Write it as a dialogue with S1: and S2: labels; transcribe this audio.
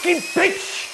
S1: fucking bitch!